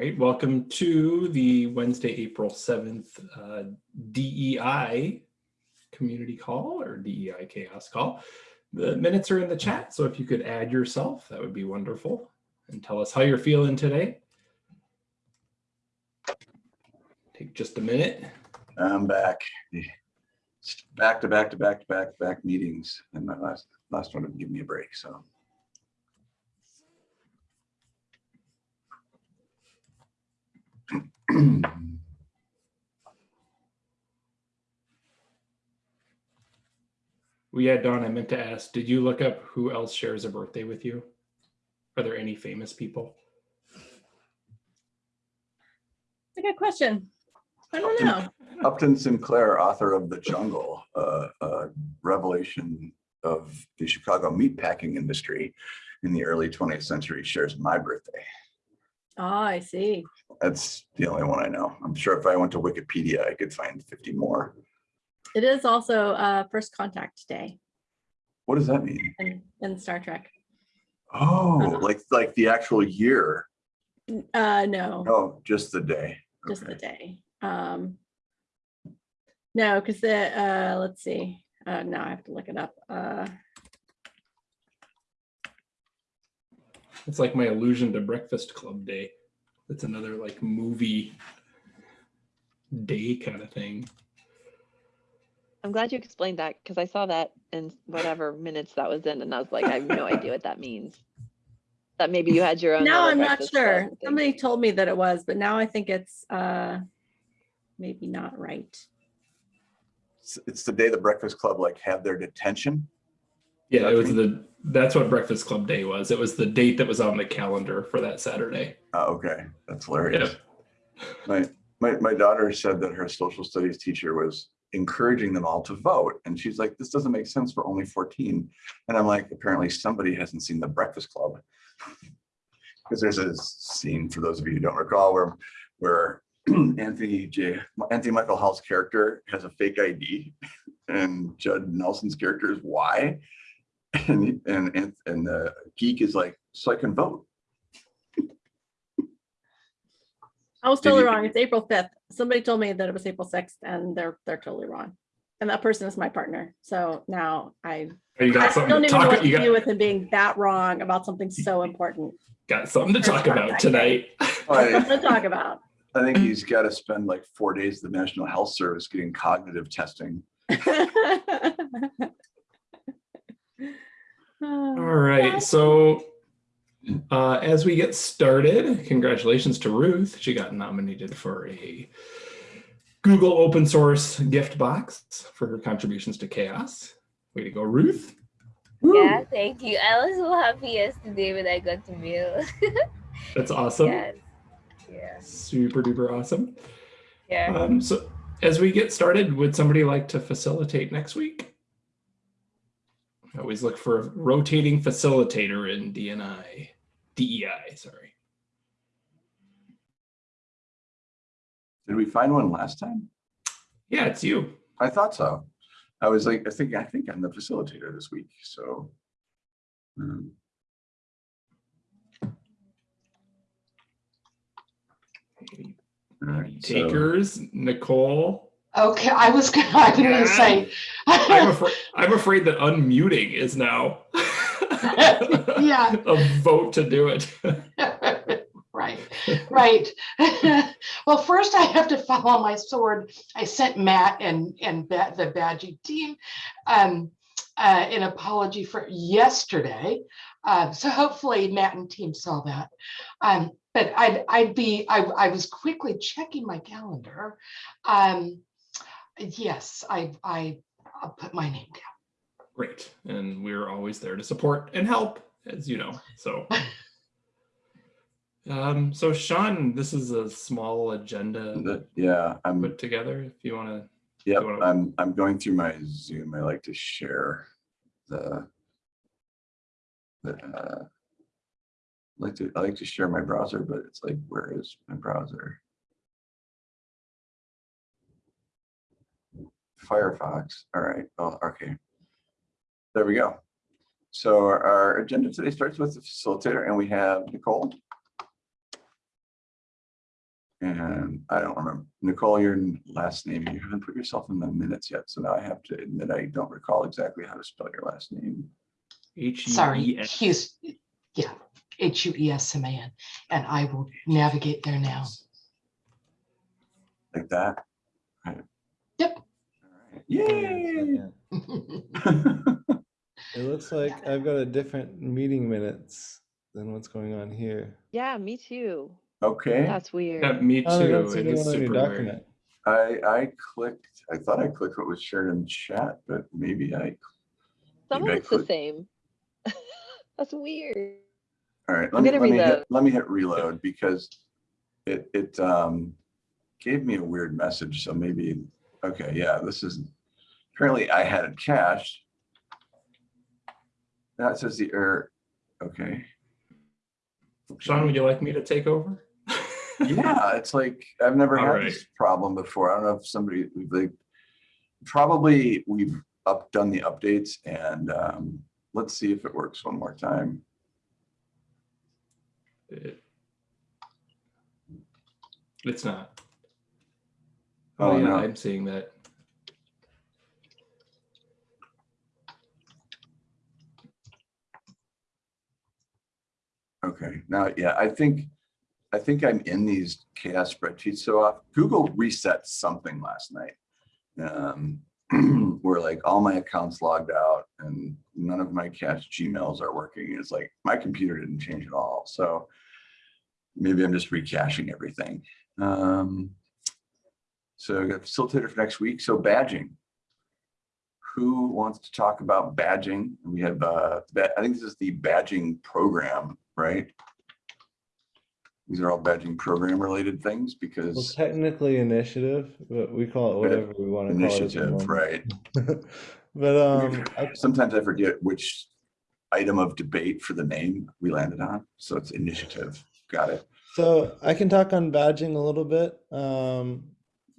right, welcome to the Wednesday, April 7th uh, DEI community call or DEI CHAOSS call. The minutes are in the chat, so if you could add yourself, that would be wonderful. And tell us how you're feeling today. Take just a minute. I'm back. Back to back to back to back to back meetings and my last last one didn't give me a break, so. Well, yeah, Dawn, I meant to ask, did you look up who else shares a birthday with you? Are there any famous people? That's a good question. I don't know. Upton Sinclair, author of The Jungle, uh, uh, revelation of the Chicago meatpacking industry in the early 20th century shares my birthday. Oh, I see. That's the only one I know. I'm sure if I went to Wikipedia, I could find 50 more. It is also uh, First Contact Day What does that mean? in, in Star Trek. Oh, like like the actual year? Uh, no, No, just the day. just the day. Um, no, because the uh, let's see. Uh, now I have to look it up. Uh, It's like my allusion to Breakfast Club Day. It's another like movie day kind of thing. I'm glad you explained that because I saw that in whatever minutes that was in and I was like, I have no idea what that means. That maybe you had your own. now little I'm not sure. Somebody told me that it was, but now I think it's uh, maybe not right. It's, it's the day the Breakfast Club like had their detention. Yeah, it was the that's what Breakfast Club Day was. It was the date that was on the calendar for that Saturday. Oh, okay, that's hilarious. My, my, my daughter said that her social studies teacher was encouraging them all to vote. And she's like, this doesn't make sense for only 14. And I'm like, apparently somebody hasn't seen the Breakfast Club. Because there's a scene, for those of you who don't recall, where, where Anthony J, Anthony Michael Hall's character has a fake ID and Judd Nelson's character is Y. And, and, and, and the geek is like, so I can vote. I was totally wrong. It's April 5th. Somebody told me that it was April 6th and they're, they're totally wrong. And that person is my partner. So now I, Oh, You I got something don't to even know what talk. to You do with him being that wrong about something so important got something to talk about First tonight. I, to talk about. I think he's got to spend like four days at the National Health Service getting cognitive testing. All right, so uh, as we get started, congratulations to Ruth. She got nominated for a Google open source gift box for her contributions to CHAOSS. Way to go, Ruth. Yeah, thank you. I was so happy yesterday when I got the mail. That's awesome. yes. Yeah. Super duper awesome. Yeah. Um, so as we get started, would somebody like to facilitate next week? I always look for a rotating facilitator in DNI, DEI, sorry. Did we find one last time? Yeah, it's you. I thought so. I was like, I think, I think I'm the facilitator this week, so. um, right, so- Takers, Nicole. Okay, I was gonna, I was gonna say. I'm afraid, I'm afraid that unmuting is now Yeah. a vote to do it. Right, right. Well, first I have to follow my sword. I sent Matt and, and Ba- the Badgie team um, uh, an apology for yesterday. Uh, So hopefully Matt and team saw that. Um, But I'd, I'd be, I, I was quickly checking my calendar. Um, Yes, I, I, I'll put my name down. Great. And we're always there to support and help, as you know. So, um, so Sean, this is a small agenda the- Yeah, I'm, put together. If you want to, Yeah, wanna- I'm, I'm going through my Zoom. I like to share the. the, uh, like to, I like to share my browser, but it's like, where is my browser? Firefox, all right, oh, okay. There we go. So our- our agenda today starts with the facilitator and we have Nicole. And I don't remember, Nicole, your last name, you haven't put yourself in the minutes yet, so now I have to admit I don't recall exactly how to spell your last name. H U Sorry, E S. Hughes, yeah, H U E S M A N, and I will navigate there now. Like that? Right. Yep. All right. Hang on a Yay! It looks like I've got a different meeting minutes than what's going on here. Yeah, me too. Okay, That's weird. Yeah, me Oh, I don't too. see It anyone is super weird. document. I, I clicked, I thought I clicked what was shared in chat, but maybe I, Some of it's the same. That's weird. all right, let I'm me, let me hit, let me hit reload because it, it, um, gave me a weird message, so maybe, okay, yeah, this is, apparently I had it cached. That says the error, okay. Sean, would you like me to take over? Yeah, it's like, I've never All had this problem before. I don't know if somebody, like, probably we've up, done the updates and, um, let's see if it works one more time. It- It's not. Oh, Oh, yeah, no. I'm seeing that. Okay, now, yeah, I think, I think I'm in these CHAOSS spreadsheets so. Google reset something last night. Um, where like all my accounts logged out and none of my cached Gmails are working. It's like my computer didn't change at all. So maybe I'm just recaching everything. Um, so I got facilitator for next week. So badging. Who wants to talk about badging? We have, uh, I think this is the badging program, right? These are all badging program related things Well, because technically initiative, but we call it whatever we want to call it. initiative, right? But um, Sometimes I forget which item of debate for the name we landed on. So it's initiative. Got it. So I can talk on badging a little bit. Um,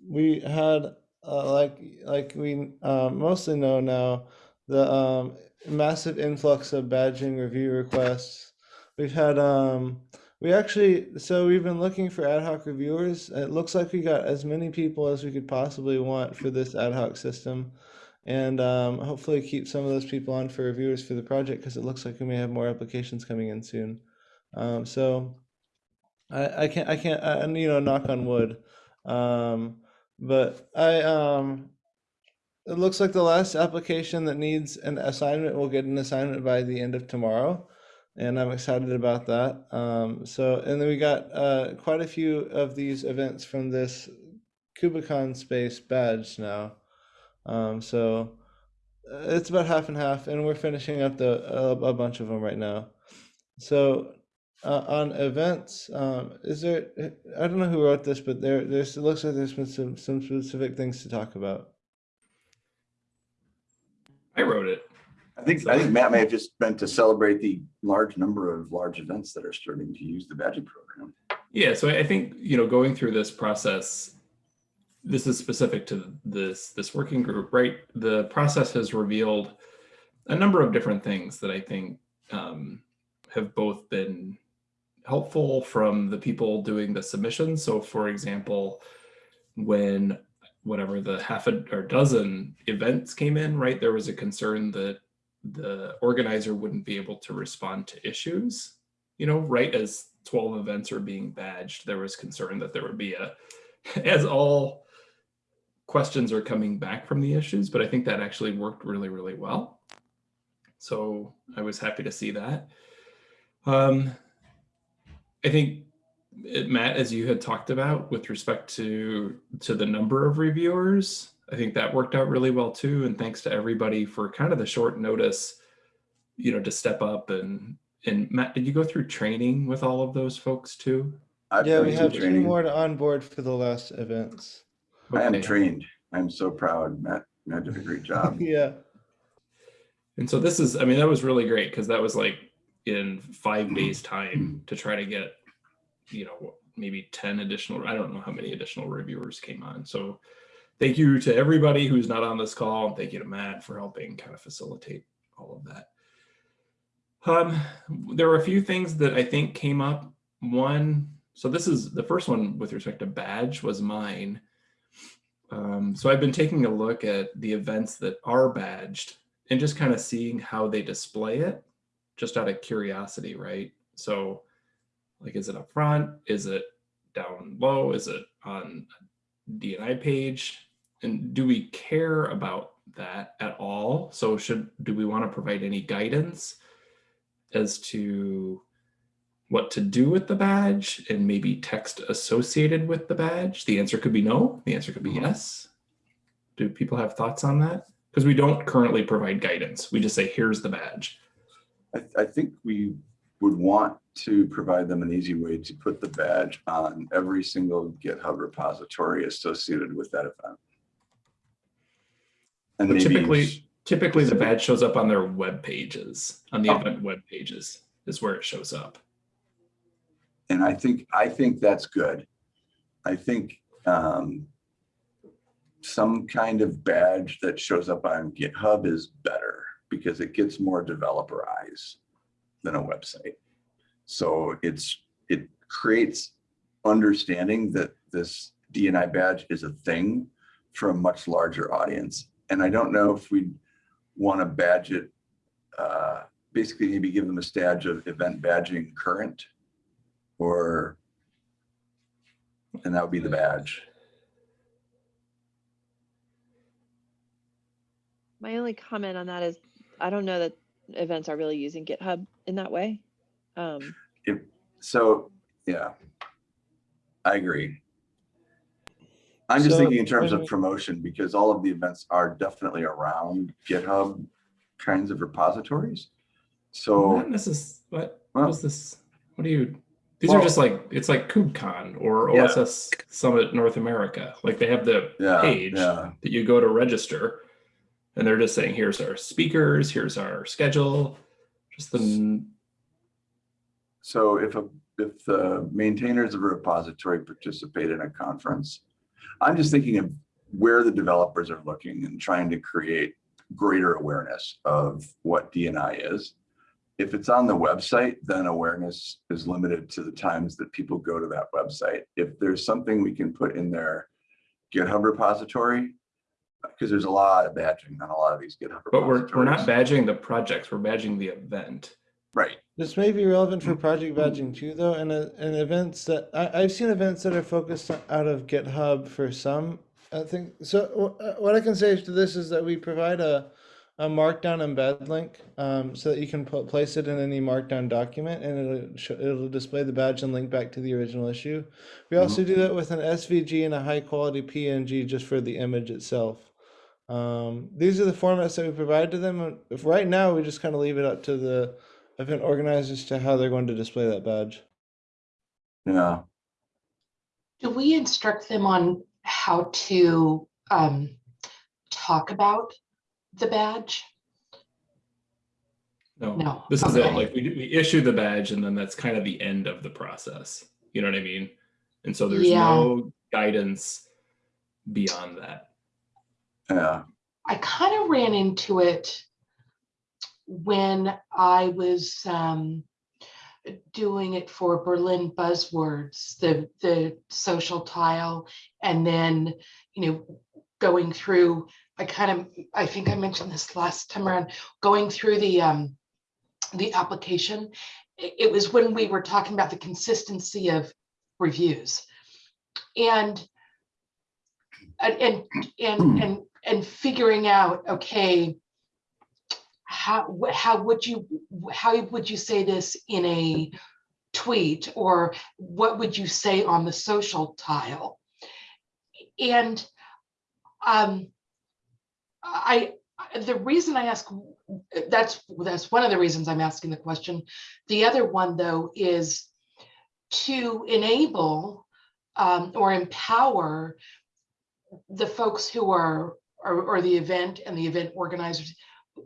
we had uh, like like we uh, mostly know now the um, massive influx of badging review requests. We've had um, we actually so we've been looking for ad hoc reviewers. It looks like we got as many people as we could possibly want for this ad hoc system. And um, hopefully keep some of those people on for reviewers for the project because it looks like we may have more applications coming in soon. Um, so I, I can't I can't I, you know knock on wood, um, but I um, it looks like the last application that needs an assignment will get an assignment by the end of tomorrow, and I'm excited about that. Um, so and then we got uh, quite a few of these events from this KubeCon space badge now, um, so uh, it's about half and half, and we're finishing up the a, a bunch of them right now. So uh, on events, um, is there? I don't know who wrote this, but there, there's. It looks like there's been some some specific things to talk about. I wrote it. I think, I think Matt may have just meant to celebrate the large number of large events that are starting to use the badging program. Yeah, so I think, you know, going through this process, this is specific to this this working group, right? The process has revealed a number of different things that I think um, have both been helpful from the people doing the submissions. So for example, when whatever the half a or dozen events came in, right, there was a concern that the organizer wouldn't be able to respond to issues you know, right as 12 events are being badged, there was concern that there would be a, as all questions are coming back from the issues, but I think that actually worked really, really well. So I was happy to see that. Um, I think Matt, as you had talked about with respect to to the number of reviewers, I think that worked out really well too. And thanks to everybody for kind of the short notice, you know, to step up and and Matt, did you go through training with all of those folks too? I've yeah, we some have two training. more to onboard for the last events. I am trained. I'm so proud. Matt, Matt did a great job. yeah, And so this is, I mean, that was really great because that was like in five mm-hmm. days time mm-hmm. to try to get, you know, maybe 10 additional, I don't know how many additional reviewers came on. So thank you to everybody who's not on this call. And thank you to Matt for helping kind of facilitate all of that. Um, there were a few things that I think came up. One, so this is the first one with respect to badge was mine. Um, so I've been taking a look at the events that are badged and just kind of seeing how they display it, just out of curiosity, right? So, like, is it up front? Is it down low? Is it on DNI page? And do we care about that at all? So, should do we want to provide any guidance as to what to do with the badge and maybe text associated with the badge? The answer could be no. The answer could be Mhm. yes. Do people have thoughts on that? Because we don't currently provide guidance. We just say, here's the badge. I, I think we would want to provide them an easy way to put the badge on every single GitHub repository associated with that event. And typically, typically the badge shows up on their web pages, on the Oh. event web pages is where it shows up. and I think, I think that's good. I think um, some kind of badge that shows up on GitHub is better because it gets more developer eyes than a website. So it's, it creates understanding that this DNI badge is a thing for a much larger audience. And I don't know if we'd want to badge it, uh, basically maybe give them a stage of event badging current or, and that would be the badge. My only comment on that is, I don't know that events are really using GitHub in that way. Um, So, yeah, I agree. I'm just So, thinking in terms of promotion, because all of the events are definitely around GitHub kinds of repositories. So, Not necess, what Well- was this? What do you, these are just like, it's like KubeCon or Yeah. OSS Summit North America. Like they have the yeah, page yeah, that you go to register and they're just saying, here's our speakers, here's our schedule. Just the, so if a, if the maintainers of a repository participate in a conference, I'm just thinking of where the developers are looking and trying to create greater awareness of what DNI is. If it's on the website, then awareness is limited to the times that people go to that website. If there's something we can put in their GitHub repository, because there's a lot of badging on a lot of these GitHub but we're, we're not badging the projects, we're badging the event. Right, This may be relevant for project badging too, though, and, uh, and events that I, I've seen events that are focused out of GitHub for some. I think so. uh, What I can say to this is that we provide a, a markdown embed link um, so that you can put, place it in any markdown document and it'll, sh- it'll display the badge and link back to the original issue. We also do that with an SVG and a high quality PNG just for the image itself. Um, these are the formats that we provide to them. If right now we just kind of leave it up to the event organizers to how they're going to display that badge. yeah. Do we instruct them on how to um, talk about the badge? No, No. this is it. Like we, we issue the badge and then that's kind of the end of the process. You know what I mean? And so there's Yeah. no guidance beyond that. Yeah, I kind of ran into it when I was um, doing it for Berlin Buzzwords, the the social tile, and then you know going through. I kind of I think I mentioned this last time around, going through the um, the application. It, was when we were talking about the consistency of reviews, and and and and and, and figuring out okay how how would you how would you say this in a tweet or what would you say on the social tile? And um i the reason i ask that's that's one of the reasons i'm asking the question. The other one though is to enable um, or empower the folks who are or, or the event and the event organizers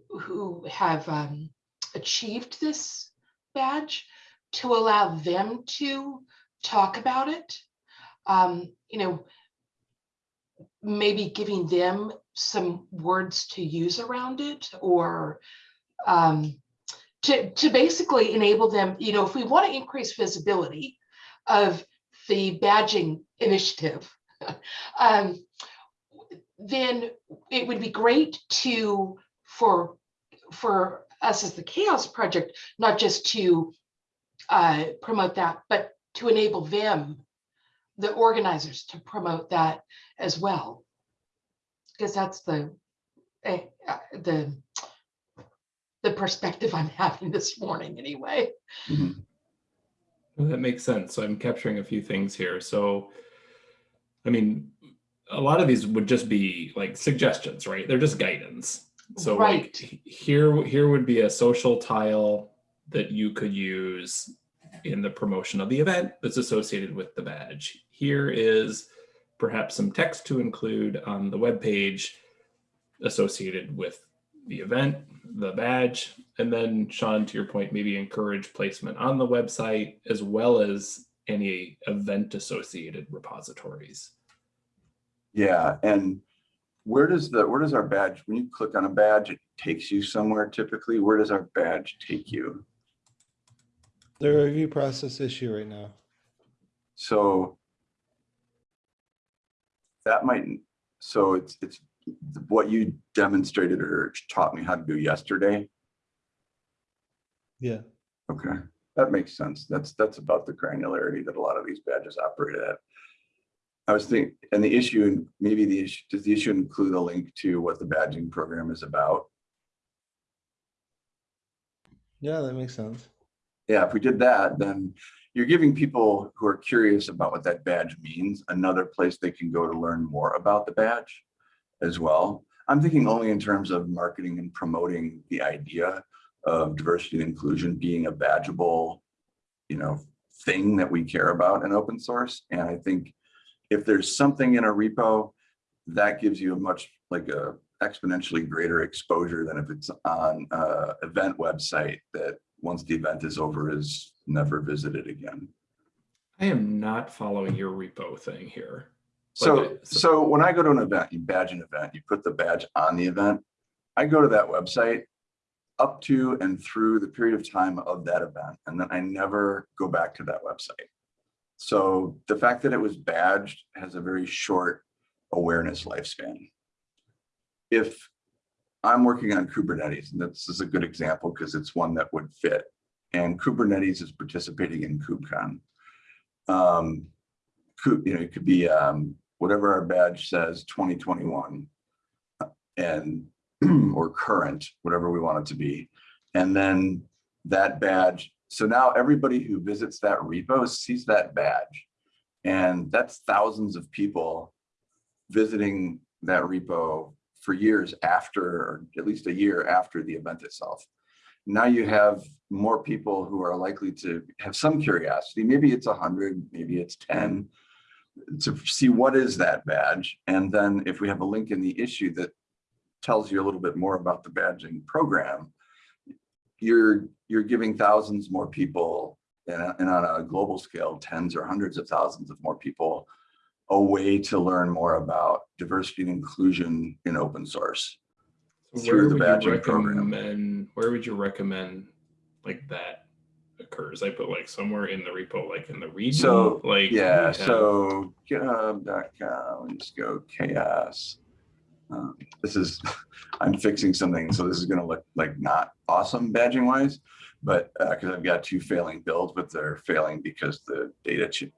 who have um, achieved this badge to allow them to talk about it. Um, you know, maybe giving them some words to use around it or um, to, to basically enable them, you know, if we want to increase visibility of the badging initiative, um, then it would be great to, for, for us as the CHAOSS Project, not just to uh, promote that, but to enable them, the organizers, to promote that as well. Because that's the, eh, uh, the, the perspective I'm having this morning anyway. Mhm. Well, That makes sense. So I'm capturing a few things here. So, I mean, a lot of these would just be like suggestions, right? They're just guidance. So Right. like here, here would be a social tile that you could use in the promotion of the event that's associated with the badge. Here is perhaps some text to include on the web page associated with the event, the badge, and then Sean, to your point, maybe encourage placement on the website as well as any event associated repositories. Yeah, and where does the, where does our badge, when you click on a badge, it takes you somewhere typically? Where does our badge take you? The review process issue right now. So that might, so it's, it's what you demonstrated or taught me how to do yesterday. Yeah. Okay, that makes sense. That's, that's about the granularity that a lot of these badges operate at. I was thinking, and the issue, and maybe the issue, does the issue include a link to what the badging program is about? Yeah, that makes sense. Yeah, if we did that, then you're giving people who are curious about what that badge means, another place they can go to learn more about the badge as well. I'm thinking only in terms of marketing and promoting the idea of diversity and inclusion being a badgeable, you know, thing that we care about in open source. And I think if there's something in a repo, that gives you a much like a exponentially greater exposure than if it's on a event website that once the event is over is never visited again. I am not following your repo thing here. So, Okay, so- so when I go to an event, you badge an event, you put the badge on the event. I go to that website up to and through the period of time of that event, and then I never go back to that website. So the fact that it was badged has a very short awareness lifespan. If I'm working on Kubernetes, and this is a good example because it's one that would fit, and Kubernetes is participating in KubeCon. Um, you know, it could be um, whatever our badge says, 2021, uh, and or current, whatever we want it to be. And then that badge. So now everybody who visits that repo sees that badge. And that's thousands of people visiting that repo for years after, or at least a year after the event itself. Now you have more people who are likely to have some curiosity. Maybe it's 100, maybe it's 10 to see what is that badge. And then if we have a link in the issue that tells you a little bit more about the badging program, you're you're giving thousands more people and, and on a global scale, tens or hundreds of thousands of more people a way to learn more about diversity and inclusion in open source. So through the badging program. Where would you recommend like that occurs? I put like somewhere in the repo, like in the region, So, like. Yeah, so github.com, let's go CHAOSS. Um, This is, I'm fixing something, so this is gonna look like not awesome badging wise, but because I've got two failing builds, but they're failing because the data,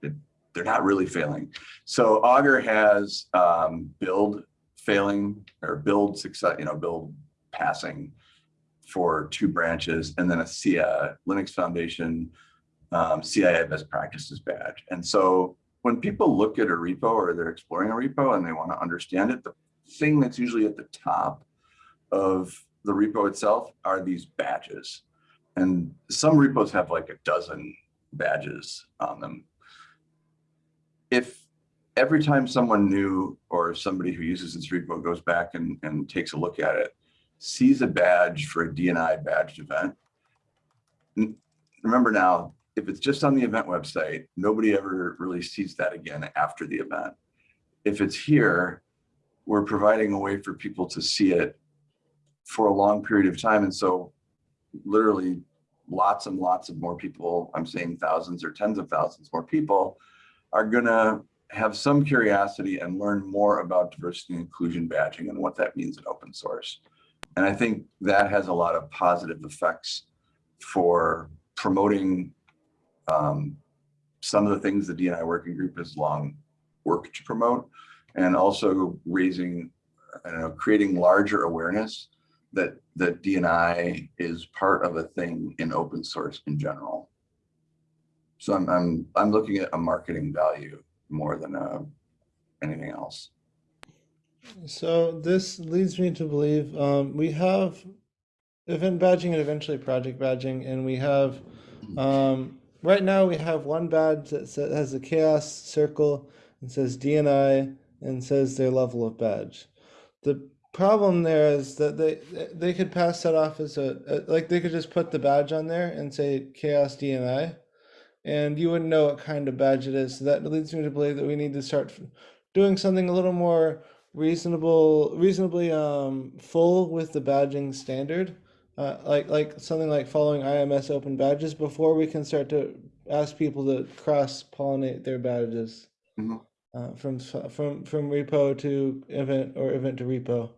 they're not really failing. So Augur has um, build failing or build success, you know, build passing for two branches and then a CII, Linux Foundation um, CII best practices badge. And so when people look at a repo or they're exploring a repo and they want to understand it, the thing that's usually at the top of the repo itself are these badges. And some repos have like a dozen badges on them. If every time someone new or somebody who uses this repo goes back and, and takes a look at it, sees a badge for a DNI badged event, remember now, if it's just on the event website, nobody ever really sees that again after the event. If it's here, we're providing a way for people to see it for a long period of time. And so literally lots and lots of more people, I'm saying thousands or tens of thousands more people are gonna have some curiosity and learn more about diversity and inclusion badging and what that means in open source. And I think that has a lot of positive effects for promoting um, some of the things the DNI working group has long worked to promote and also raising, I don't know, creating larger awareness that that DNI is part of a thing in open source in general. So I'm I'm I'm looking at a marketing value more than uh, anything else. So this leads me to believe um, we have event badging and eventually project badging, and we have um, right now we have one badge that has a CHAOSS circle and says DNI and says their level of badge. The problem there is that they they could pass that off as a, a like they could just put the badge on there and say CHAOSS DNI, and you wouldn't know what kind of badge it is. So that leads me to believe that we need to start doing something a little more reasonable reasonably um full with the badging standard uh, like like something like following IMS open badges before we can start to ask people to cross pollinate their badges Mhm. Uh, from from from repo to event or event to repo.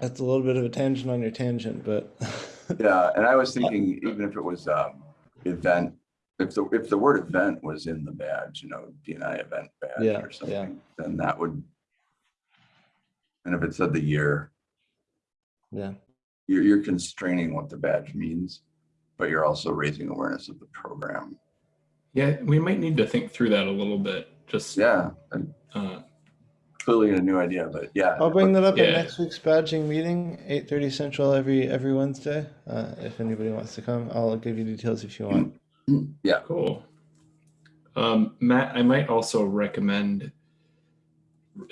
That's a little bit of a tangent on your tangent, but Yeah, and I was thinking even if it was um, event, if the if the word event was in the badge, you know, DNI event badge Yeah, or yeah. something, then that would. And if it said the year, yeah. you're you're constraining what the badge means, but you're also raising awareness of the program. Yeah, we might need to think through that a little bit. Just Yeah, and uh, clearly a new idea, but yeah. I'll bring that up at next week's badging meeting, eight thirty central every every Wednesday. Uh, if anybody wants to come, I'll give you details if you want. Yeah, Cool. Um, Matt, I might also recommend,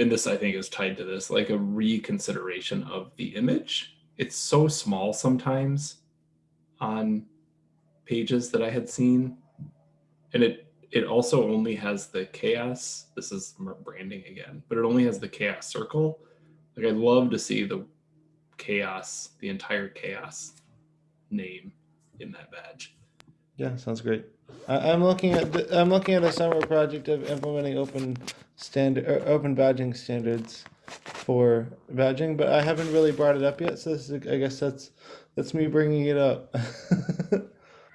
and this I think is tied to this, like a reconsideration of the image. It's so small sometimes on pages that I had seen. And it it also only has the CHAOSS. This is branding again, but it only has the CHAOSS circle. Like I'd love to see the CHAOSS, the entire CHAOSS name in that badge. Yeah, sounds great. I, I'm looking at the, I'm looking at a summer project of implementing open standard or er, open badging standards for badging, but I haven't really brought it up yet. So this is, I guess that's that's me bringing it up.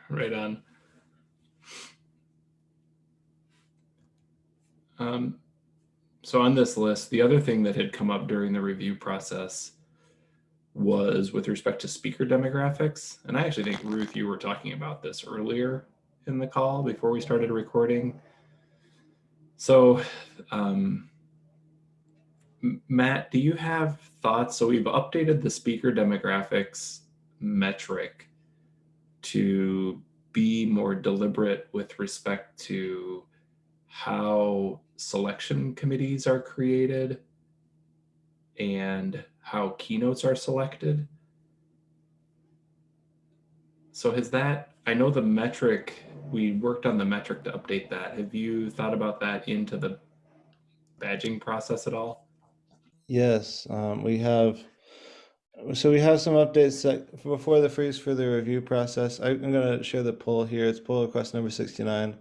Right on. Um, so on this list, the other thing that had come up during the review process was with respect to speaker demographics. And I actually think Ruth, you were talking about this earlier in the call before we started recording. So, um, Matt, do you have thoughts? So we've updated the speaker demographics metric to be more deliberate with respect to how selection committees are created and how keynotes are selected. So has that, I know the metric, we worked on the metric to update that. Have you thought about that into the badging process at all? Yes, um, we have. So we have some updates that before the freeze for the review process. I, I'm going to share the poll here. It's pull request number 69.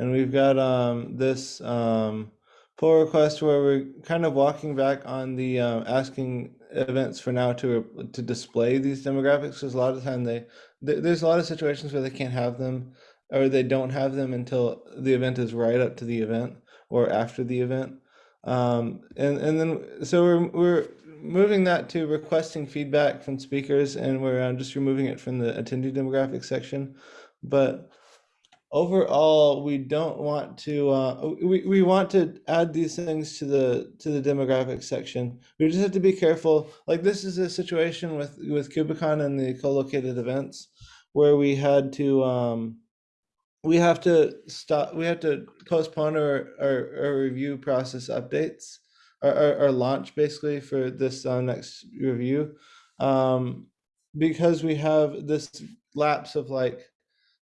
And we've got um, this um, pull request where we're kind of walking back on the um, asking events for now to to display these demographics. Because a lot of time they th- there's a lot of situations where they can't have them or they don't have them until the event is right up to the event or after the event. Um, and and then so we're we're moving that to requesting feedback from speakers, and we're uh, just removing it from the attendee demographic section. But overall, we don't want to. Uh, we we want to add these things to the to the demographic section. We just have to be careful. Like this is a situation with with KubeCon and the co-located events, where we had to. Um, we have to stop we have to postpone our, our, our review process updates our, our, launch basically for this uh, next review um, because we have this lapse of like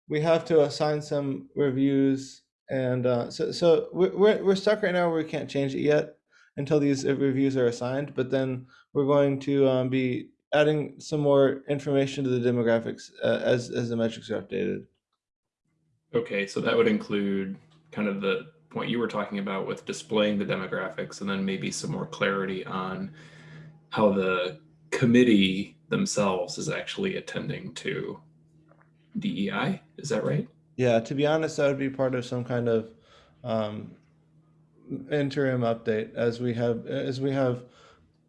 we have to assign some reviews and uh, so so we're, we're, stuck right now where we can't change it yet until these uh, reviews are assigned but then we're going to um, be adding some more information to the demographics uh, as as the metrics are updated. Okay, so that would include kind of the point you were talking about with displaying the demographics and then maybe some more clarity on how the committee themselves is actually attending to DEI. Is that right? Yeah, to be honest, that would be part of some kind of um, interim update as we have as we have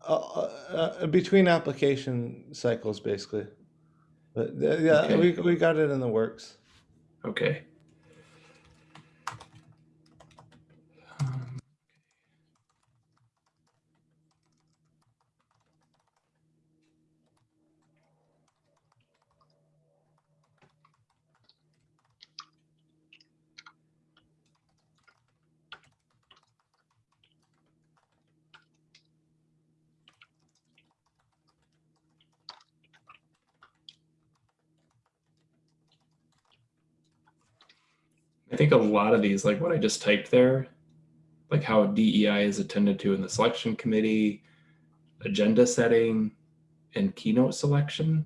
uh, uh, uh, between application cycles, basically. But uh, yeah, Okay. we we got it in the works. Okay. I think a lot of these, like what I just typed there, like how DEI is attended to in the selection committee, agenda setting, and keynote selection.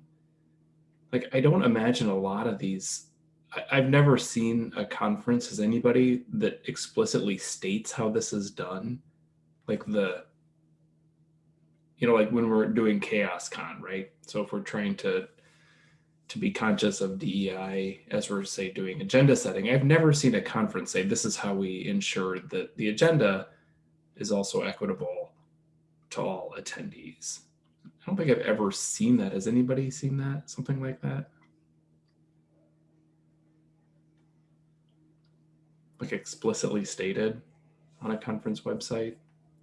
Like, I don't imagine a lot of these. I, I've never seen a conference as anybody that explicitly states how this is done. Like the, you know, like when we're doing CHAOSScon, right? So if we're trying to to be conscious of DEI as we're say doing agenda setting. I've never seen a conference say this is how we ensure that the agenda is also equitable to all attendees. I don't think I've ever seen that. Has anybody seen that? Something like that? Like explicitly stated on a conference website?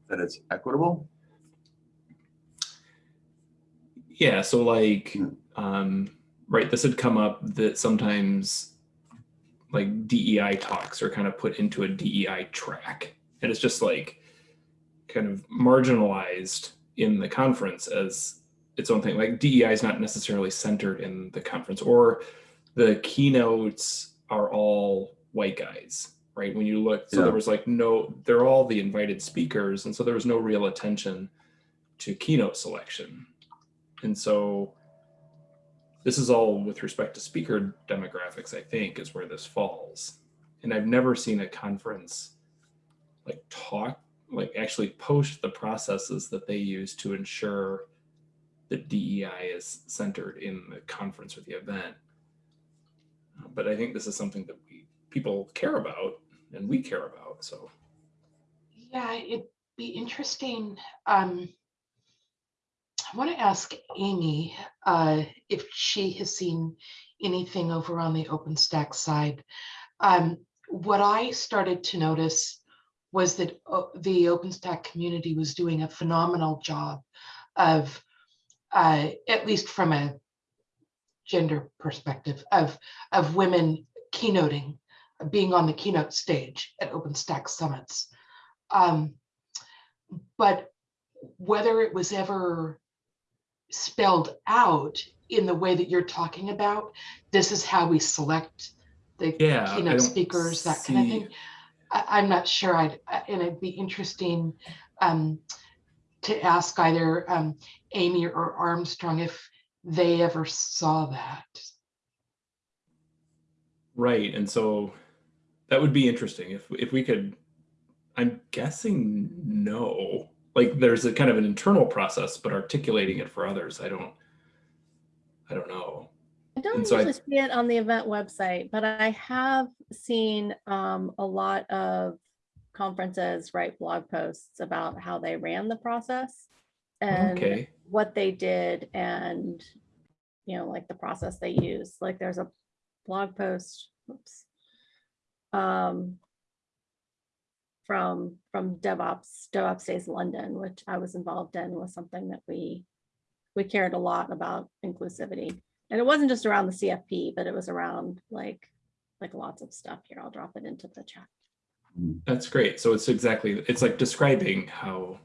That it's equitable? Yeah, so like, Hmm. um, right, this had come up that sometimes like DEI talks are kind of put into a DEI track. And it's just like kind of marginalized in the conference as its own thing. Like DEI is not necessarily centered in the conference or the keynotes are all white guys, right? When you look, so Yeah. there was like no, they're all the invited speakers. And so there was no real attention to keynote selection. And so this is all with respect to speaker demographics, I think, is where this falls. And I've never seen a conference like talk, like actually post the processes that they use to ensure that DEI is centered in the conference or the event. But I think this is something that we people care about and we care about. So Yeah, it'd be interesting. Um, I want to ask Amy uh, if she has seen anything over on the OpenStack side. Um, what I started to notice was that uh, the OpenStack community was doing a phenomenal job of, uh, at least from a gender perspective, of of women keynoting, being on the keynote stage at OpenStack summits. Um, but whether it was ever spelled out in the way that you're talking about, this is how we select the yeah, keynote speakers, that kind of thing. I, I'm not sure. I'd, and it'd be interesting um, to ask either um, Amy or Armstrong if they ever saw that. Right. And so that would be interesting if if we could I'm guessing no. Like there's a kind of an internal process, but articulating it for others, I don't I don't know. I don't so I- usually see it on the event website, but I have seen um, a lot of conferences write blog posts about how they ran the process and Okay. what they did and, you know, like the process they used. Like there's a blog post, oops, um, from from DevOps, DevOps Days London, which I was involved in, was something that we we cared a lot about inclusivity. And it wasn't just around the CFP, but it was around like like lots of stuff here. I'll drop it into the chat. That's great. So it's exactly it's like describing how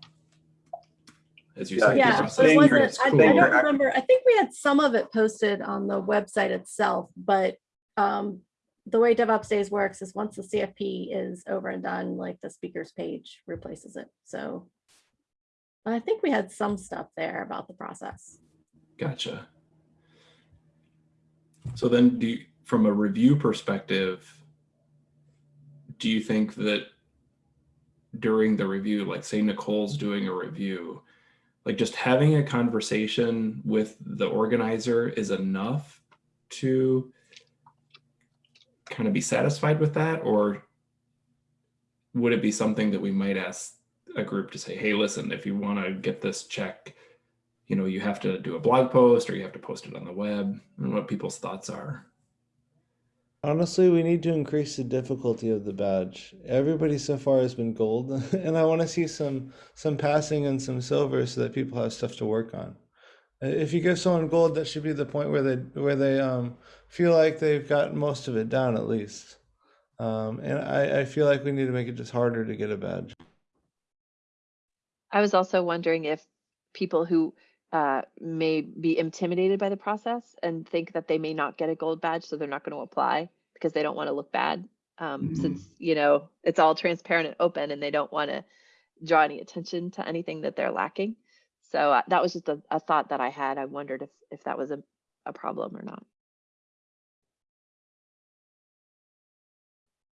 as you Yeah, said, Yeah, but process it wasn't, is I, I don't remember, I think we had some of it posted on the website itself, but um, the way DevOps Days works is once the CFP is over and done, like the speakers page replaces it. So I think we had some stuff there about the process. Gotcha. So then do you, from a review perspective, do you think that during the review, like say Nicole's doing a review, like just having a conversation with the organizer is enough to kind of be satisfied with that? Or would it be something that we might ask a group to say, hey, listen, if you want to get this check, you know, you have to do a blog post or you have to post it on the web and what people's thoughts are. Honestly, we need to increase the difficulty of the badge. Everybody so far has been gold, and I want to see some some passing and some silver so that people have stuff to work on. If you give someone gold, that should be the point where they where they um, feel like they've got most of it down at least. Um, and I, I feel like we need to make it just harder to get a badge. I was also wondering if people who uh, may be intimidated by the process and think that they may not get a gold badge, so they're not going to apply because they don't want to look bad. Um, Mhm. Since, you know, it's all transparent and open and they don't want to draw any attention to anything that they're lacking. So uh, that was just a, a thought that I had. I wondered if, if that was a, a problem or not.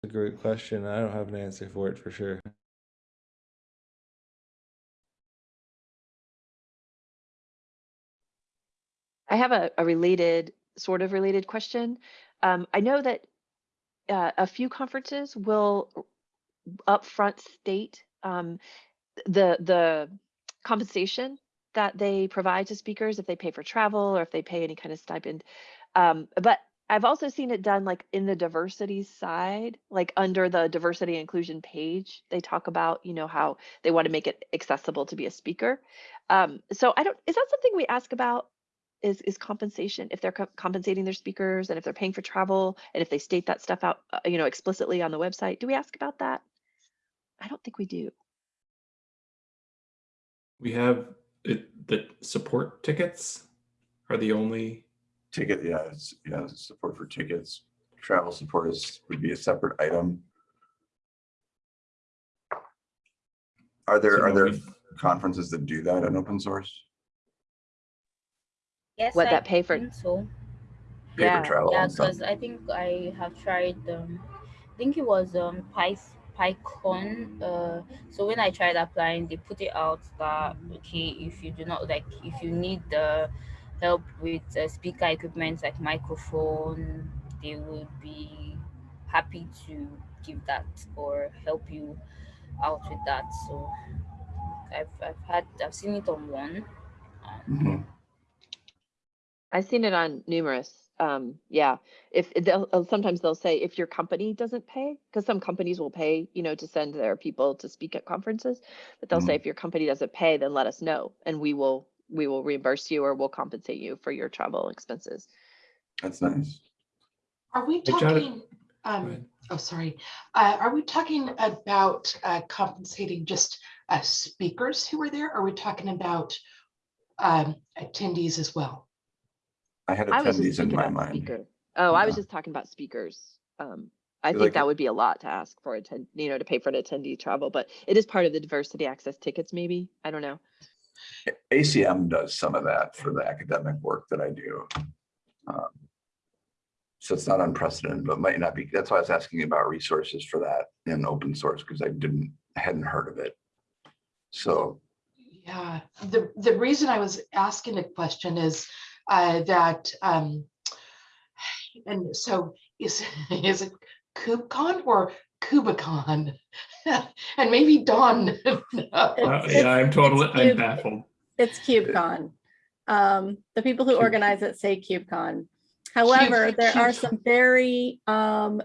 A great question. I don't have an answer for it for sure. I have a, a related, sort of related question. Um, I know that uh, a few conferences will upfront state um, the the compensation that they provide to speakers if they pay for travel or if they pay any kind of stipend. Um, but I've also seen it done like in the diversity side, like under the diversity inclusion page, they talk about, you know, how they want to make it accessible to be a speaker. Um, so I don't, is that something we ask about? Is, is compensation if they're co- compensating their speakers and if they're paying for travel and if they state that stuff out, uh, you know, explicitly on the website? Do we ask about that? I don't think we do. We have it, the support tickets are the only, Ticket, yeah, it's, yeah, support for tickets. Travel support is, would be a separate item. Are there, So are there we- conferences that do that in open source? Yes, What I that pay for? think so. Pay Yeah, for travel Yeah, and stuff? because I think I have tried. Um, I think it was um Pyth PyCon. Uh, so when I tried applying, they put it out that okay, if you do not like, if you need the help with uh, speaker equipment like microphone, they would be happy to give that or help you out with that. So I've I've had I've seen it on one. Um, Mhm. I've seen it on numerous. Um, yeah, if they'll uh, sometimes they'll say if your company doesn't pay, because some companies will pay, you know, to send their people to speak at conferences, but they'll say Mhm. if your company doesn't pay, then let us know and we will we will reimburse you or we'll compensate you for your travel expenses. That's nice. Are we Hey, talking, um, oh, sorry, uh, are we talking about uh, compensating just uh, speakers who were there? Are we talking about um, attendees as well? I had I attendees in my mind. speaker. Oh, I was just talking about speakers. Um, I Feel think like that would be a lot to ask for attend, you know, to pay for an attendee travel, but it is part of the diversity access tickets, maybe. I don't know. ACM does some of that for the academic work that I do. Um, So it's not unprecedented, but might not be. That's why I was asking about resources for that in open source, because I didn't, hadn't heard of it. So, Yeah, the, the reason I was asking the question is uh, that, um, and so is, is it KubeCon or Kubicon? And maybe Don. knows. Uh, yeah, I'm totally, I'm cute. baffled. It's KubeCon. Um, the people who Cube. organize it say KubeCon. However, there are some very um,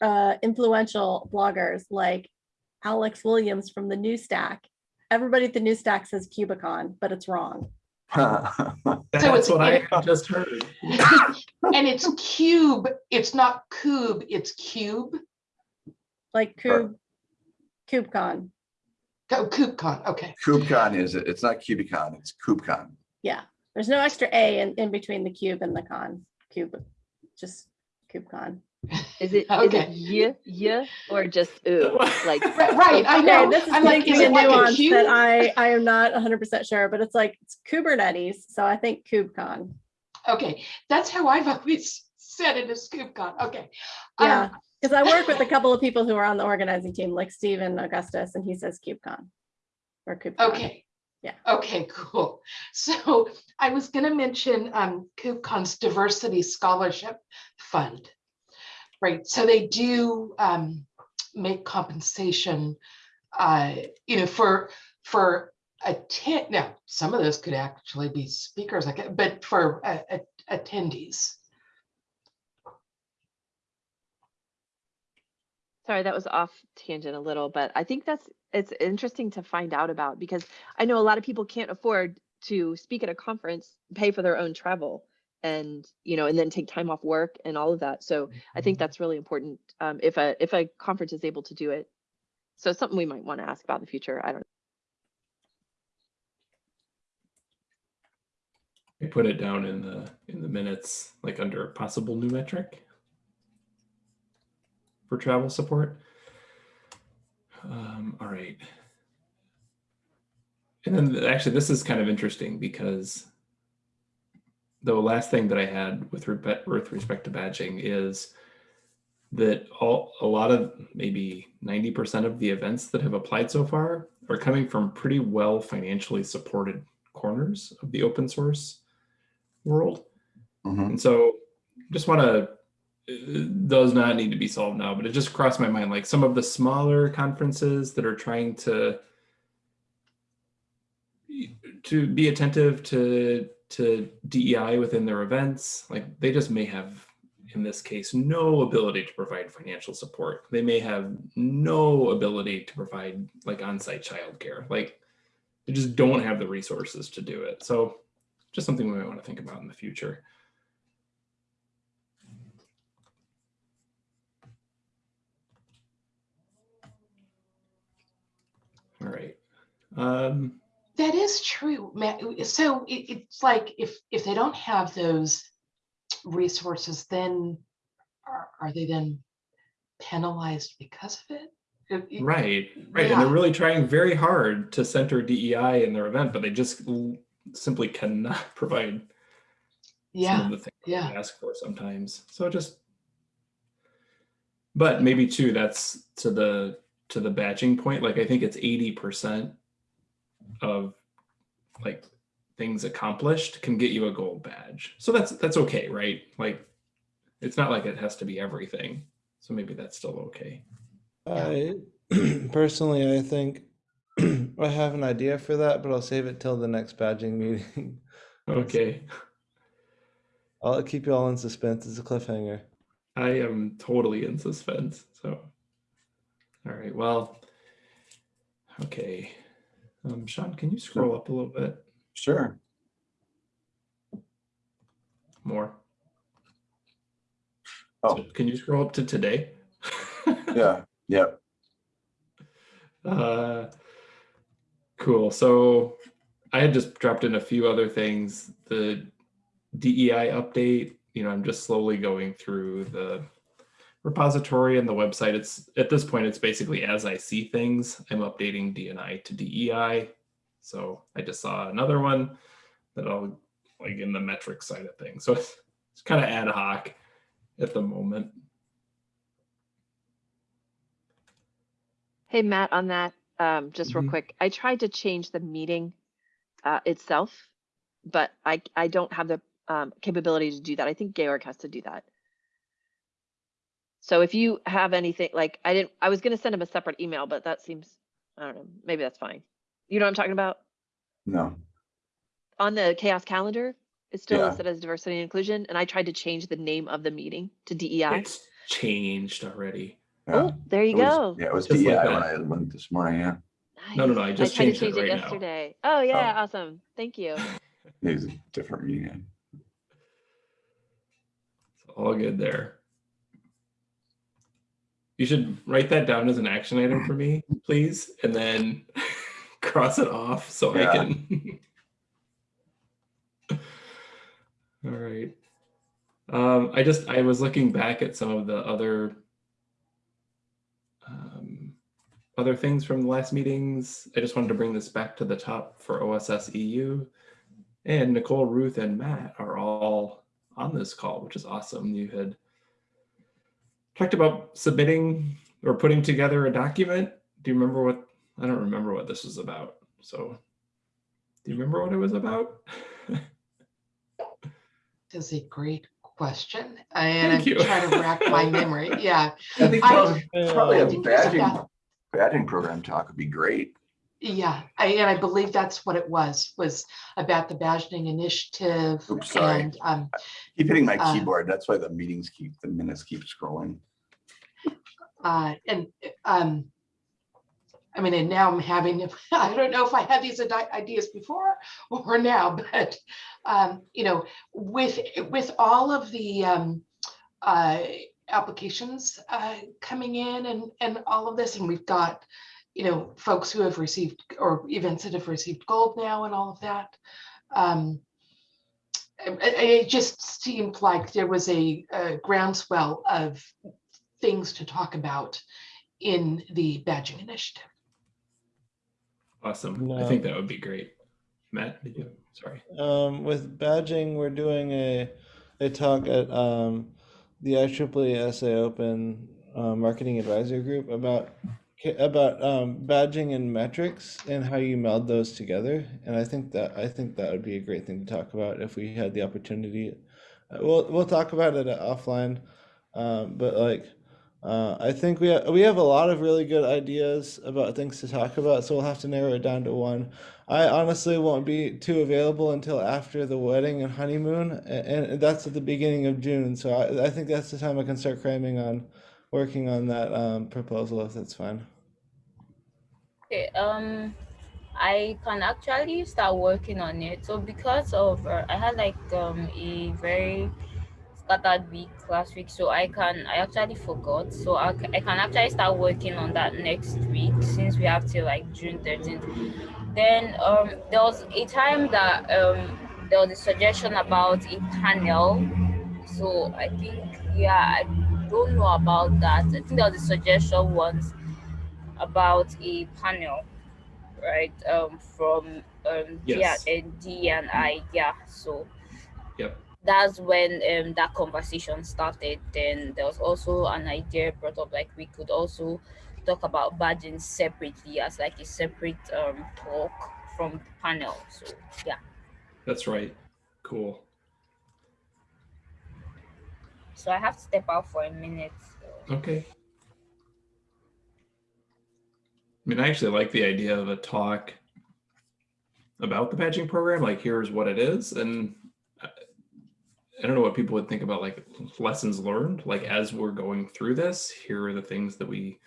uh, influential bloggers like Alex Williams from the New Stack. Everybody at the New Stack says Cubicon, but it's wrong. it's- That's what I just heard. And it's cube, it's not cube, it's cube, Like Sure. Cube, KubeCon. Oh, KubeCon, okay. KubeCon is, it? it's not Cubicon, it's KubeCon. Yeah, there's no extra A in, in between the cube and the con. Cube, just KubeCon. Is it, is Okay. it yeah, yeah, or just ooh, like, Right, right, I know. this is I'm like, making is a it like a nuance cube? that I, I am not hundred percent sure, but it's like, it's Kubernetes, so I think KubeCon. Okay, that's how I've always said it as KubeCon, okay. Yeah. Um, Because I work with a couple of people who are on the organizing team, like Stephen Augustus, and he says KubeCon. Or KubeCon. Okay. Yeah. Okay, cool. So I was gonna mention um KubeCon's Diversity Scholarship Fund. Right, so they do um make compensation uh, you know, for for attend, now, some of those could actually be speakers, like, but for uh, attendees. Sorry, that was off tangent a little, but I think that's, it's interesting to find out about because I know a lot of people can't afford to speak at a conference, pay for their own travel and, you know, and then take time off work and all of that. So I think that's really important um, if a, if a conference is able to do it. So something we might want to ask about in the future. I don't know I put it down in the in the minutes, like under a possible new metric for travel support. Um, all right. And then actually, this is kind of interesting because the last thing that I had with, with respect to badging is that all a lot of maybe 90% of the events that have applied so far are coming from pretty well financially supported corners of the open source world. Mhm. And so just want to does not need to be solved now, but it just crossed my mind like some of the smaller conferences that are trying to to be attentive to to DEI within their events, like they just may have in this case no ability to provide financial support. They may have no ability to provide like on-site childcare. Like they just don't have the resources to do it. So just something we might want to think about in the future. All right. Um, That is true, Matt. So it, it's like if if they don't have those resources, then are, are they then penalized because of it? It- right, right. And they're really trying very hard to center DEI in their event, but they just simply cannot provide some Yeah, of the things yeah. we ask for sometimes. So just, but maybe too, that's to the to the badging point. Like I think it's eighty percent of like things accomplished can get you a gold badge. So that's that's okay, right? Like it's not like it has to be everything. So maybe that's still okay. I personally, I think I have an idea for that, but I'll save it till the next badging meeting. Okay. I'll keep you all in suspense. It's a cliffhanger. I am totally in suspense. So, all right. Well, okay. Um, Sean, can you scroll up a little bit Sure. more? Oh. So can you scroll up to today? Yeah. Yep. Uh, cool. So I had just dropped in a few other things. The DEI update, you know, I'm just slowly going through the repository and the website. It's at this point, it's basically as I see things, I'm updating DNI to DEI. So I just saw another one that I'll like in the metric side of things. So it's, it's kind of ad hoc at the moment. Hey, Matt, on that, um, just real Mhm. quick, I tried to change the meeting uh, itself, but I I don't have the um, capability to do that. I think Georg has to do that. So if you have anything, like I didn't, I was gonna send him a separate email, but that seems, I don't know, maybe that's fine. You know what I'm talking about? No. On the CHAOSS calendar, it's still Yeah. listed as diversity and inclusion, and I tried to change the name of the meeting to DEI. It's changed already. Yeah. Oh, there you It was- go. Yeah, it was Just like DEI when that. I went this morning. Yeah. No, no, no, I Nice. just tried to changed it change it right now. yesterday. Oh yeah, oh. awesome. Thank you. It was a different meeting. It's all good there. You should write that down as an action item for me, please, and then cross it off so I can. all right. Um, I just I was looking back at some of the other um, other things from the last meetings. I just wanted to bring this back to the top for OSS EU. And Nicole, Ruth, and Matt are all on this call, which is awesome. You had talked about submitting or putting together a document. Do you remember what, I don't remember what this was about. So do you remember what it was about? That's a great question. And I'm you. trying to rack my memory. Yeah, I think I- probably, a badging, badging program talk would be great. yeah. I, and I believe that's what it was, was about the badging initiative. Oops, sorry. And, um, Keep hitting my Uh, keyboard. That's why the meetings keep, the minutes keep scrolling. Uh, and, um, I mean, and now I'm having, I don't know if I had these ideas before or now, but, um, you know, with, with all of the, um, uh, applications, uh, coming in and, and all of this, and we've got, you know, folks who have received, or events that have received gold now and all of that. Um, it, it- just seemed like there was a, a groundswell of things to talk about in the badging initiative. Awesome. I think that would be great. Matt, did you, sorry. Um, with badging, we're doing a a talk at um, the IEEE SA Open uh, Marketing Advisory Group about about um, badging and metrics and how you meld those together. And I think that I think that would be a great thing to talk about if we had the opportunity. Uh, we'll we'll talk about it offline, um, but like. Uh, I think we we have a lot of really good ideas about things to talk about, so we'll have to narrow it down to one. I honestly won't be too available until after the wedding and honeymoon, a- and that's at the beginning of June. So I, I think that's the time I can start cramming on working on that um, proposal, if that's fine. Okay, um, I can actually start working on it. So because of uh, I had like um a very scattered week last week, so I can I actually forgot. So I, I can actually start working on that next week since we have till like June 13th. Then um there was a time that um there was a suggestion about a panel. So I think yeah I don't know about that. I think there was a suggestion once about a panel, right? Um, from um, Yes. yeah, and D and I, yeah. So Yep. That's when um that conversation started. Then there was also an idea brought up, like we could also talk about badging separately as like a separate um talk from the panel. So yeah. That's right. Cool. So I have to step out for a minute. so- Okay. I mean, I actually like the idea of a talk about the badging program. Like, here's what it is, and I don't know what people would think about like lessons learned. Like, as we're going through this, here are the things that we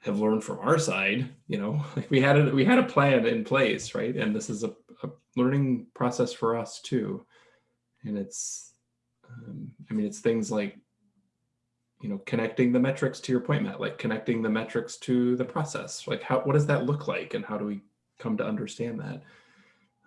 have learned from our side. You know, like we had a we had a plan in place, right? And this is a, a learning process for us too. And it's, um, I mean, it's things like you know connecting the metrics to your point matt like connecting the metrics to the process like how what does that look like and how do we come to understand that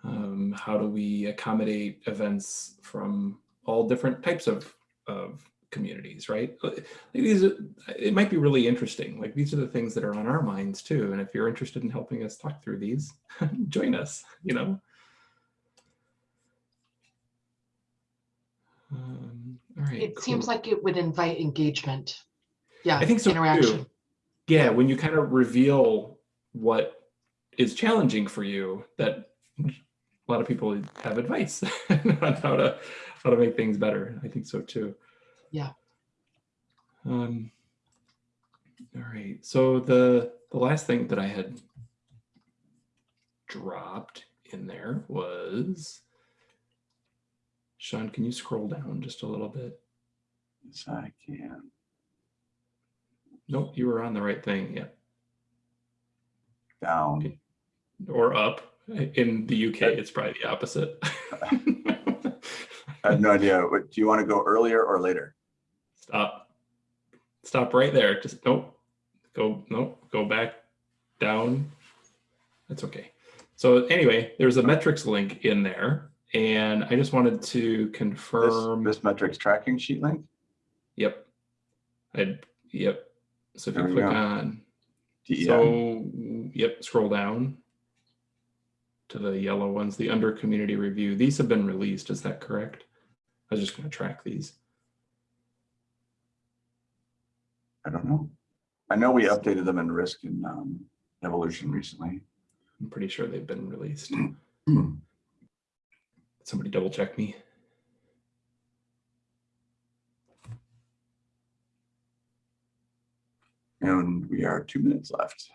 um, how do we accommodate events from all different types of of communities right like these are, it might be really interesting like these are the things that are on our minds too and if you're interested in helping us talk through these join us you know um, all right It seems like it would invite engagement. Yeah. I think so Interaction. too. Yeah, when you kind of reveal what is challenging for you, that lot of people have advice on how to how to make things better. I think so too. Yeah. Um. All right. So the the last thing that I had dropped in there was Sean. Can you scroll down just a little bit? Yes, I can. Nope, you were on the right thing. Yeah. Down. or up. In the UK, it's probably the opposite. I have no idea. What, do you want to go earlier or later? Stop. Stop right there. Just nope. Go nope. Go back down. That's okay. So anyway, there's a metrics link in there, and I just wanted to confirm. this metrics tracking sheet link? Yep. I yep. So if There you click go. on, DEI. so yep, scroll down to the yellow ones, the under community review. These have been released. Is that correct? I was just going to track these. I don't know. I know we updated them in risk and um, evolution recently. I'm pretty sure they've been released. Hmm. Somebody double check me. And we are two minutes left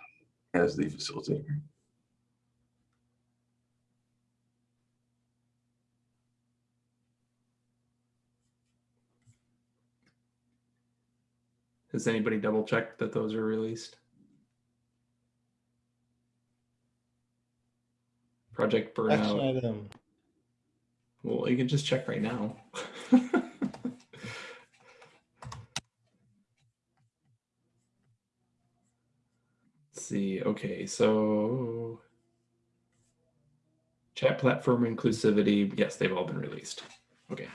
as the facilitator. Has anybody double checked that those are released? Project Action Burnout. item. Um, well, you can just check right now. Let's see, okay, so chat platform inclusivity, yes, they've all been released. Okay,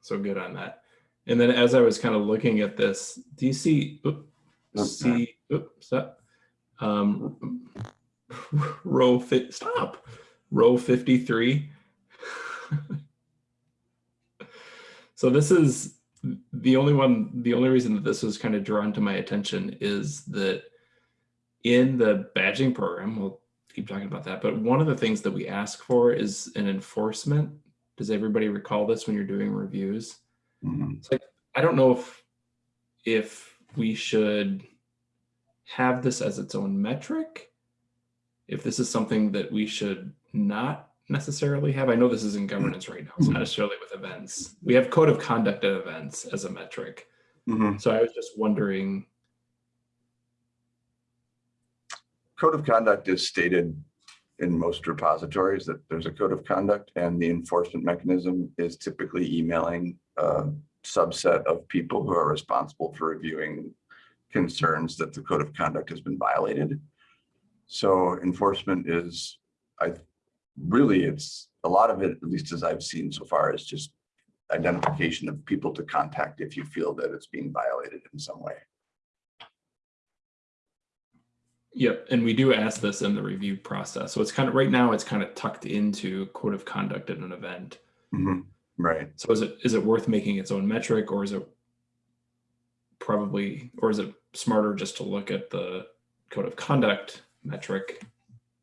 so good on that. And then as I was kind of looking at this, do you see, Nope, see, oops, stop. Um, row fit, stop, row 53. so this is the only one, the only reason that this was kind of drawn to my attention is that in the badging program, we'll keep talking about that, but one of the things that we ask for is an enforcement. Does everybody recall this when you're doing reviews? Mhm. It's like, I don't know if, if we should have this as its own metric. If this is something that we should not necessarily have. I know this is in governance right now. It's not necessarily with events. We have code of conduct at events as a metric. Mhm. So I was just wondering, Code of conduct is stated in most repositories that there's a code of conduct and the enforcement mechanism is typically emailing a subset of people who are responsible for reviewing concerns that the code of conduct has been violated. So enforcement is, I, really, it's, a lot of it, at least as I've seen so far, is just identification of people to contact if you feel that it's being violated in some way. Yep, and we do ask this in the review process. So it's kind of right now it's kind of tucked into code of conduct at an event. Mhm. Right. So is it is it worth making its own metric or is it probably or is it smarter just to look at the code of conduct metric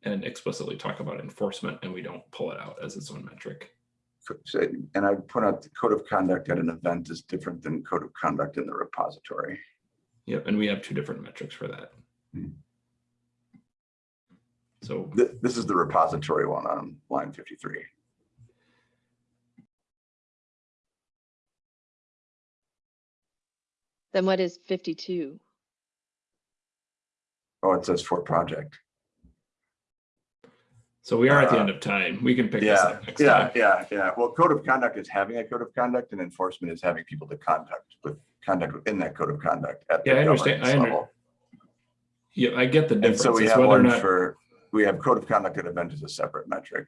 and explicitly talk about enforcement and we don't pull it out as its own metric? And I would point out the code of conduct at an event is different than code of conduct in the repository. Yep, and we have two different metrics for that. Hmm. So Th- This is the repository one on line 53. Then what is fifty-two? Oh, it says for project. so we are at the Uh, end of time. We can pick this Yeah, up next yeah, time. yeah, yeah. Well, code of conduct is having a code of conduct and enforcement is having people to conduct with conduct within that code of conduct at the Yeah, I understand. I under- level. Yeah, I get the difference. And difference. so we It's have whether or one not for, we have code of conduct at event as a separate metric.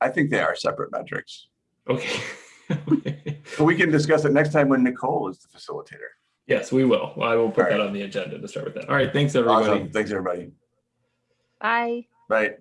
I think they are separate metrics. okay. But we can discuss it next time when Nicole is the facilitator. yes, we will. I will put All that right. on the agenda to start with that. All right, thanks everybody. Awesome. Thanks, everybody. Bye. Bye.